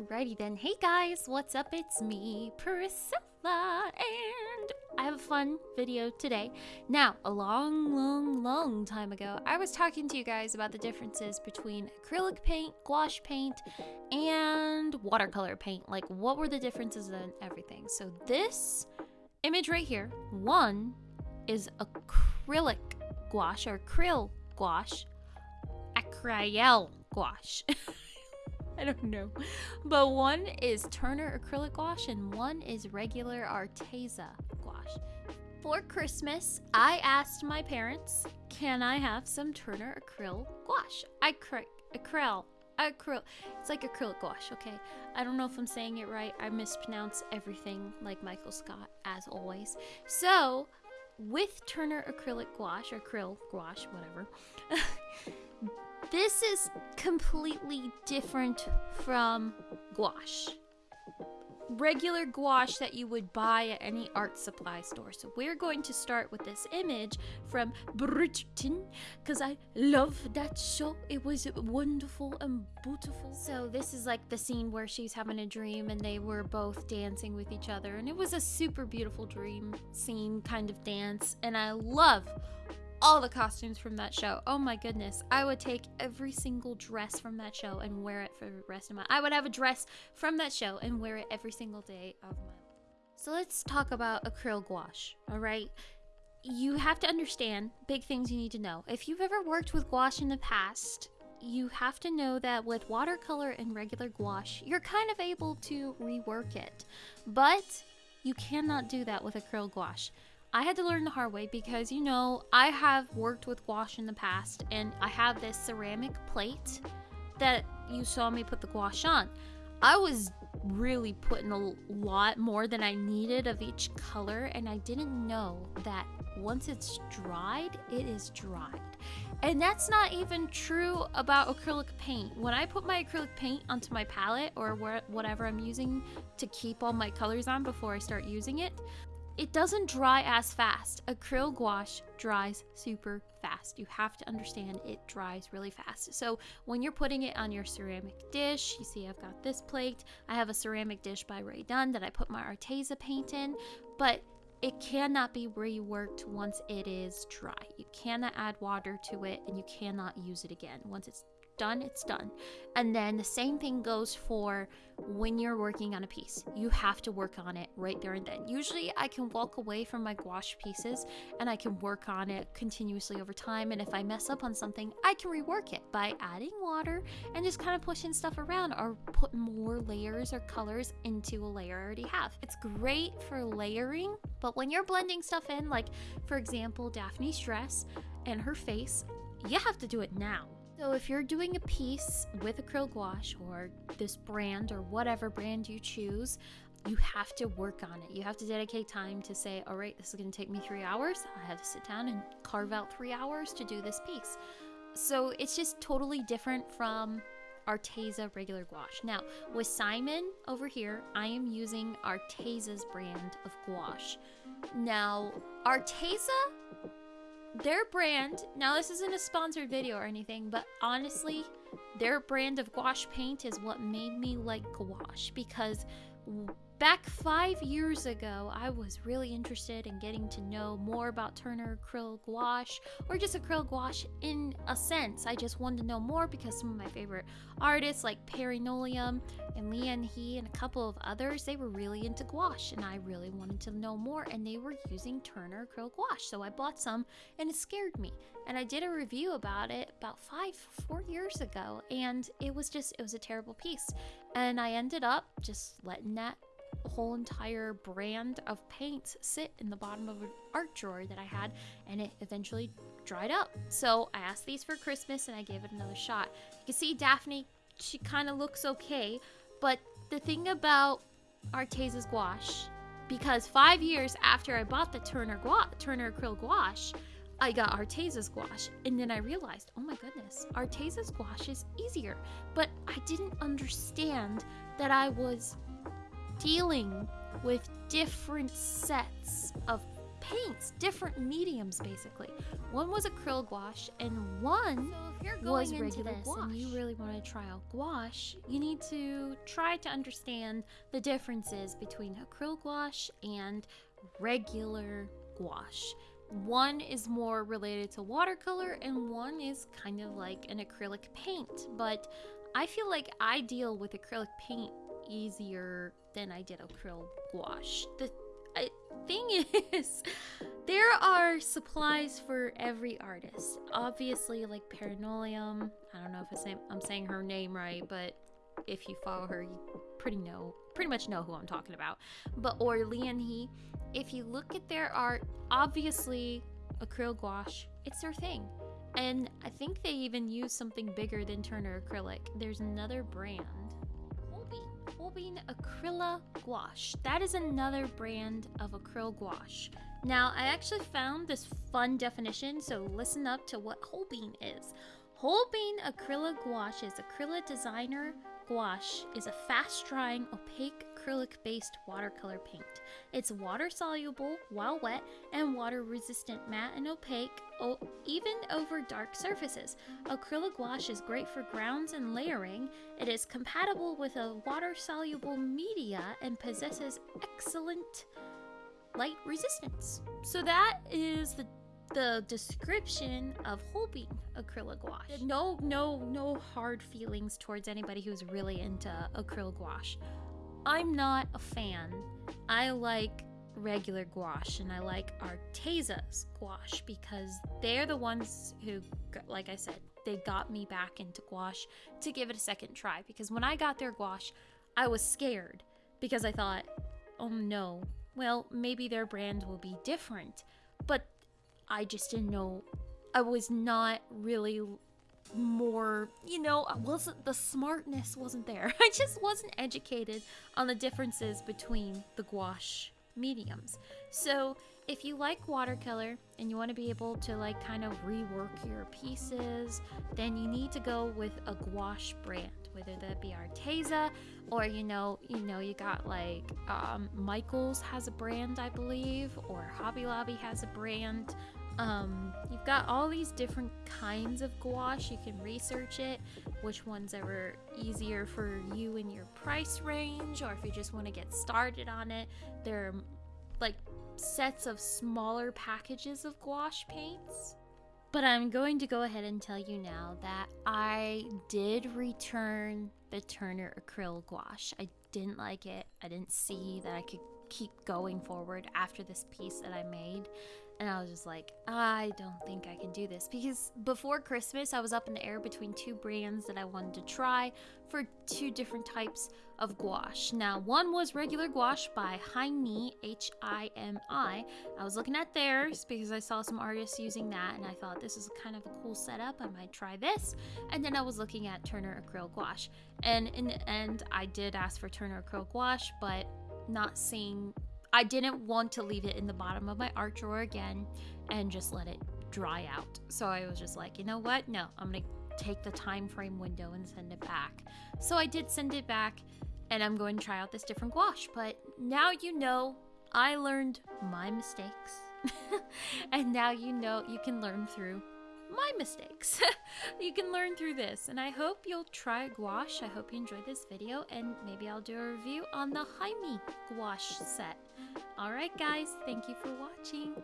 Alrighty then. Hey guys, what's up? It's me, Priscilla, and I have a fun video today. Now, a long, long, long time ago, I was talking to you guys about the differences between acrylic paint, gouache paint, and watercolor paint. Like, what were the differences and everything. So this image right here, one is acrylic gouache or acryl gouache, acryl gouache. I don't know. But one is Turner acrylic gouache and one is regular Arteza gouache. For Christmas, I asked my parents, can I have some Turner acryl gouache? Acry acryl. Acryl. It's like acrylic gouache, okay? I don't know if I'm saying it right. I mispronounce everything like Michael Scott, as always. So, with Turner acrylic gouache, or acryl gouache, whatever, This is completely different from gouache. Regular gouache that you would buy at any art supply store. So we're going to start with this image from Bridgerton because I love that show. It was wonderful and beautiful. So this is like the scene where she's having a dream and they were both dancing with each other. And it was a super beautiful dream scene kind of dance. And I love all the costumes from that show. Oh my goodness. I would take every single dress from that show and wear it for the rest of my I would have a dress from that show and wear it every single day of my life. So let's talk about acryl gouache, all right? You have to understand big things you need to know. If you've ever worked with gouache in the past, you have to know that with watercolor and regular gouache, you're kind of able to rework it. But you cannot do that with acryl gouache. I had to learn the hard way because, you know, I have worked with gouache in the past and I have this ceramic plate that you saw me put the gouache on. I was really putting a lot more than I needed of each color and I didn't know that once it's dried, it is dried. And that's not even true about acrylic paint. When I put my acrylic paint onto my palette or whatever I'm using to keep all my colors on before I start using it, it doesn't dry as fast. Acryl gouache dries super fast. You have to understand it dries really fast. So when you're putting it on your ceramic dish, you see I've got this plate. I have a ceramic dish by Rae Dunn that I put my Arteza paint in, but it cannot be reworked once it is dry. You cannot add water to it and you cannot use it again. Once it's done, it's done. And then the same thing goes for when you're working on a piece. You have to work on it right there and then. Usually I can walk away from my gouache pieces and I can work on it continuously over time. And if I mess up on something, I can rework it by adding water and just kind of pushing stuff around or put more layers or colors into a layer I already have. It's great for layering, but when you're blending stuff in, like for example, Daphne's dress and her face, you have to do it now so if you're doing a piece with acrylic gouache or this brand or whatever brand you choose, you have to work on it. You have to dedicate time to say, all right, this is going to take me three hours. I have to sit down and carve out three hours to do this piece. So it's just totally different from Arteza regular gouache. Now, with Simon over here, I am using Arteza's brand of gouache. Now, Arteza their brand, now this isn't a sponsored video or anything, but honestly, their brand of gouache paint is what made me like gouache because Back five years ago, I was really interested in getting to know more about Turner acryl gouache, or just acrylic gouache in a sense. I just wanted to know more because some of my favorite artists, like Perry Nolium and Lian He and a couple of others, they were really into gouache, and I really wanted to know more, and they were using Turner acryl gouache. So I bought some, and it scared me. And I did a review about it about five, four years ago, and it was just, it was a terrible piece. And I ended up just letting that whole entire brand of paints sit in the bottom of an art drawer that I had, and it eventually dried up. So I asked these for Christmas and I gave it another shot. You can see Daphne, she kind of looks okay, but the thing about Arteza's gouache, because five years after I bought the Turner, gua- Turner acryl gouache, I got Arteza's gouache, and then I realized, oh my goodness, Arteza's gouache is easier. But I didn't understand that I was dealing with different sets of paints, different mediums basically. One was acrylic gouache and one So if you're was going into regular this gouache. and and you really want to try out gouache, you need to try to understand the differences between acrylic gouache and regular gouache. One is more related to watercolor and one is kind of like an acrylic paint, but I feel like I deal with acrylic paint easier than I did acrylic gouache. The thing is, there are supplies for every artist. Obviously, like Paranolium. I don't know if I'm, I'm saying her name right, but if you follow her, you pretty know, pretty much know who I'm talking about. But or Lian He, if you look at their art, obviously acrylic gouache, it's their thing. And I think they even use something bigger than Turner Acrylic. There's another brand. Holbein. Acryla Gouache. That is another brand of acrylic gouache. Now, I actually found this fun definition, so listen up to what Holbein is. Holbein Acrylic Gouache is Acrylic Designer Gouache is a fast-drying, opaque acrylic-based watercolor paint. It's water-soluble while wet and water-resistant, matte and opaque, even over dark surfaces. Acrylic gouache is great for grounds and layering. It is compatible with a water-soluble media and possesses excellent light resistance. So that is the the description of Holbein acrylic gouache. No, no, no hard feelings towards anybody who's really into acrylic gouache. I'm not a fan. I like regular gouache and I like Arteza's gouache because they're the ones who, like I said, they got me back into gouache to give it a second try. Because when I got their gouache, I was scared because I thought, oh no, well, maybe their brand will be different. But I just didn't know. I was not really more, you know, I wasn't the smartness wasn't there. I just wasn't educated on the differences between the gouache mediums. So, if you like watercolor and you want to be able to like kind of rework your pieces, then you need to go with a gouache brand, whether that be Arteza or you know, you know, you got like um, Michaels has a brand, I believe, or Hobby Lobby has a brand. Um, you've got all these different kinds of gouache. You can research it, which one's ever easier for you in your price range, or if you just want to get started on it. There are like sets of smaller packages of gouache paints. But I'm going to go ahead and tell you now that I did return the Turner acrylic gouache. I didn't like it. I didn't see that I could keep going forward after this piece that I made. And I was just like, I don't think I can do this. Because before Christmas, I was up in the air between two brands that I wanted to try for two different types of gouache. Now, one was regular gouache by Himi, H I M I. I was looking at theirs because I saw some artists using that and I thought this is kind of a cool setup. I might try this. And then I was looking at Turner acrylic gouache. And in the end, I did ask for Turner acrylic gouache, but not seeing I didn't want to leave it in the bottom of my art drawer again and just let it dry out. So I was just like, you know what? No, I'm going to take the time frame window and send it back. So I did send it back and I'm going to try out this different gouache. But now you know I learned my mistakes. and now you know you can learn through my mistakes. you can learn through this, and I hope you'll try gouache. I hope you enjoyed this video, and maybe I'll do a review on the Himi gouache set. Alright, guys, thank you for watching.